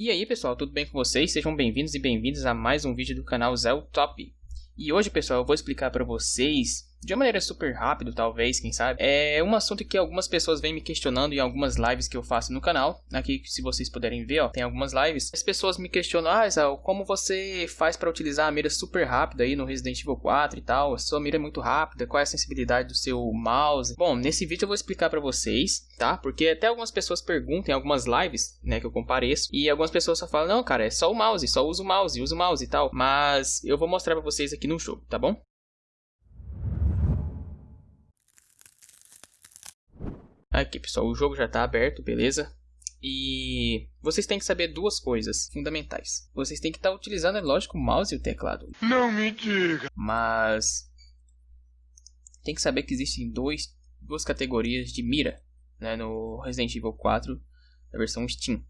E aí pessoal, tudo bem com vocês? Sejam bem-vindos e bem-vindas a mais um vídeo do canal Zé Top. E hoje pessoal, eu vou explicar para vocês de uma maneira super rápida, talvez, quem sabe. É um assunto que algumas pessoas vêm me questionando em algumas lives que eu faço no canal. Aqui, se vocês puderem ver, ó, tem algumas lives. As pessoas me questionam, ah, Isal, como você faz para utilizar a mira super rápida aí no Resident Evil 4 e tal? A sua mira é muito rápida, qual é a sensibilidade do seu mouse? Bom, nesse vídeo eu vou explicar para vocês, tá? Porque até algumas pessoas perguntam em algumas lives, né, que eu compareço, e algumas pessoas só falam, não, cara, é só o mouse, só usa o mouse, usa o mouse e tal. Mas eu vou mostrar para vocês aqui no jogo, tá bom? Aqui, pessoal, o jogo já está aberto, beleza? E vocês têm que saber duas coisas fundamentais. Vocês têm que estar tá utilizando, é lógico, o mouse e o teclado. Não me diga! Mas tem que saber que existem dois, duas categorias de mira né, no Resident Evil 4 da versão Steam.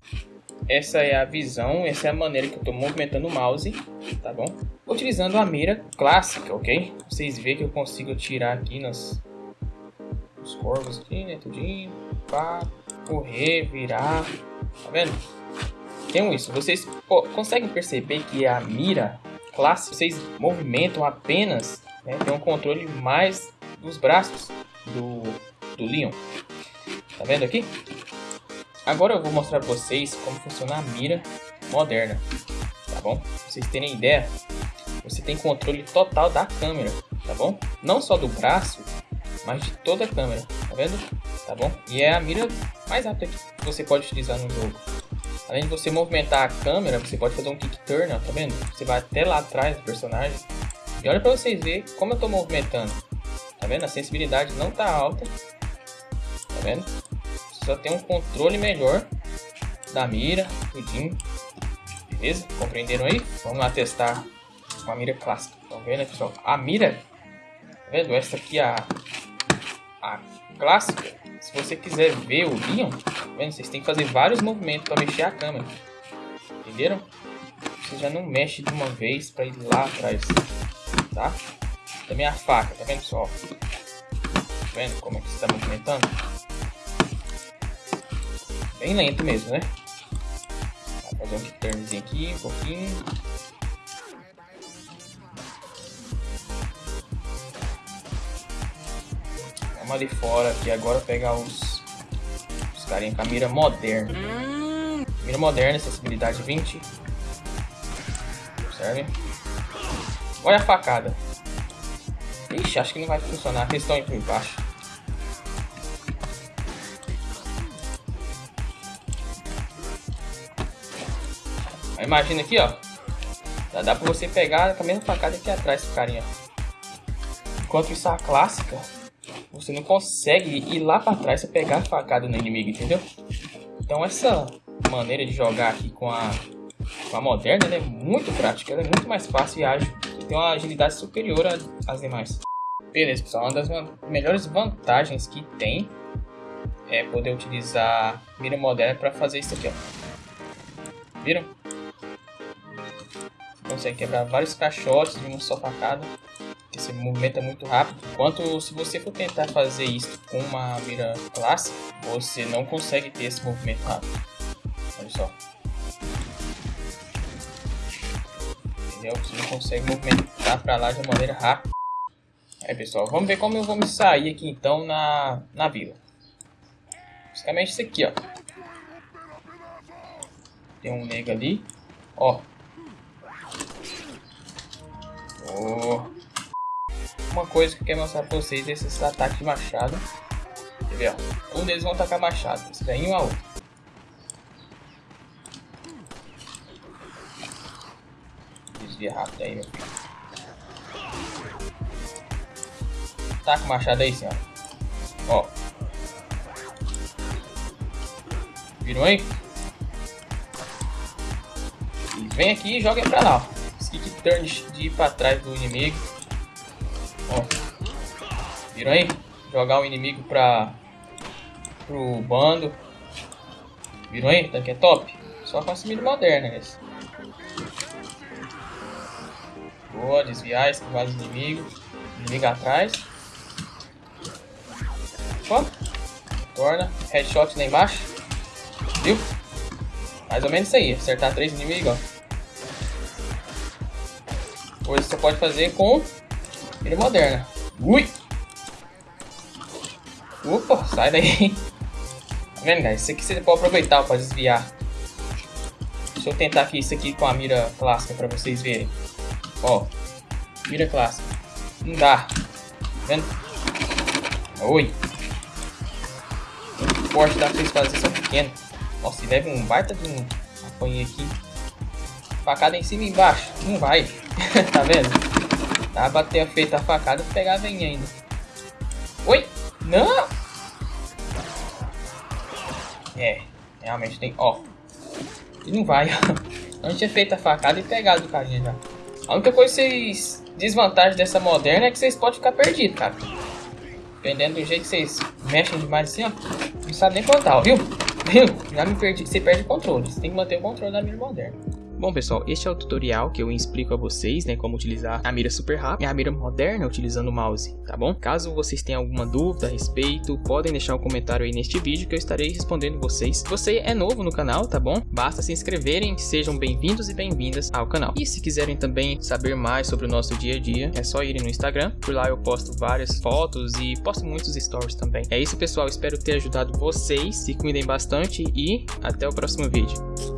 Essa é a visão, essa é a maneira que eu estou movimentando o mouse, tá bom? Utilizando a mira clássica, ok? Vocês veem que eu consigo tirar aqui nas, os corvos aqui, né? Tudinho. Pá, correr, virar. Tá vendo? Tem isso. Vocês pô, conseguem perceber que a mira clássica, vocês movimentam apenas, né? Tem um controle mais dos braços do, do Leon. Tá vendo aqui? Agora eu vou mostrar pra vocês como funciona a mira moderna. Tá bom? Pra vocês terem ideia, você tem controle total da câmera, tá bom? Não só do braço, mas de toda a câmera, tá vendo? Tá bom? E é a mira mais rápida que você pode utilizar no jogo. Além de você movimentar a câmera, você pode fazer um kick turn, ó, tá vendo? Você vai até lá atrás do personagem. E olha pra vocês verem como eu tô movimentando. Tá vendo? A sensibilidade não tá alta. Tá vendo? Você só tem um controle melhor da mira, tudinho. Beleza? Compreenderam aí? Vamos lá testar uma mira clássica. Tá vendo, pessoal? A mira, tá vendo? Essa aqui, a a clássica, se você quiser ver o Leon, tá vendo? vocês têm que fazer vários movimentos para mexer a câmera. Entenderam? Você já não mexe de uma vez para ir lá atrás, tá? Também a faca, tá vendo pessoal? Tá vendo como é que está movimentando? Bem lento mesmo, né? Vou fazer um turnzinho aqui, um pouquinho. Vamos ali fora aqui agora pegar os, os carinha com a mira moderna. Mira moderna, sensibilidade 20. Observe. Olha a facada. Ixi, acho que não vai funcionar. A questão é por baixo. Imagina aqui, ó. Já dá pra você pegar com a mesma facada aqui atrás, carinha. Enquanto isso, a clássica você não consegue ir lá para trás e pegar a facada no inimigo, entendeu? Então essa maneira de jogar aqui com a, com a moderna é muito prática, ela é muito mais fácil e ágil e tem uma agilidade superior às demais. Beleza pessoal, uma das melhores vantagens que tem é poder utilizar mira moderna para fazer isso aqui, ó. Viram? Consegue quebrar vários caixotes de uma só facada esse movimento é muito rápido. Enquanto se você for tentar fazer isso com uma mira clássica, você não consegue ter esse movimento rápido. Olha só. Entendeu? Você não consegue movimentar para lá de uma maneira rápida. Aí pessoal, vamos ver como eu vou me sair aqui então na, na vila. Basicamente isso aqui, ó. Tem um nego ali. Ó. Oh uma coisa que eu quero mostrar pra vocês é esses ataques de machado. Quer ver, ó? Um deles vão atacar machado, esse daí um a outro. Desvia rápido aí, meu filho. O machado aí, senhora. Ó. Viram aí? Vem aqui e joga pra lá, ó. Skick turn de ir pra trás do inimigo. Viram aí? Jogar o inimigo pra... Pro bando. Viram aí? Tanque é top. Só com a comida moderna, esse. Boa, desviar, esquivar os inimigos. Inimigo atrás. Ó. Torna. Headshot lá embaixo. Viu? Mais ou menos isso aí, acertar três inimigos, ó. Coisa você pode fazer com mira moderna. Ui! Opa, sai daí. Tá vendo, guys? Isso aqui você pode aproveitar para desviar. Deixa eu tentar aqui isso aqui com a mira clássica para vocês verem. Ó, mira clássica. Não dá. Tá vendo? Oi. O forte dá pra vocês fazerem são pequeno. Nossa, e leva um baita de um apanho aqui. Facada em cima e embaixo. Não vai. tá vendo? Tá bater feita a facada e pegar a venha ainda. Oi! Não! É, realmente tem... Ó. E não vai, ó. Não tinha feito a facada e pegado o carinha já. A única coisa que vocês... Desvantagem dessa moderna é que vocês podem ficar perdidos, cara. Dependendo do jeito que vocês mexem demais assim, ó. Não sabe nem contar, ó, viu? Viu? Já me perdi. Você perde o controle. Você tem que manter o controle da mira moderna. Bom pessoal, este é o tutorial que eu explico a vocês, né, como utilizar a mira super rápida e a mira moderna utilizando o mouse, tá bom? Caso vocês tenham alguma dúvida a respeito, podem deixar um comentário aí neste vídeo que eu estarei respondendo vocês. Se você é novo no canal, tá bom? Basta se inscreverem, sejam bem-vindos e bem-vindas ao canal. E se quiserem também saber mais sobre o nosso dia a dia, é só irem no Instagram, por lá eu posto várias fotos e posto muitos stories também. É isso pessoal, espero ter ajudado vocês, se cuidem bastante e até o próximo vídeo.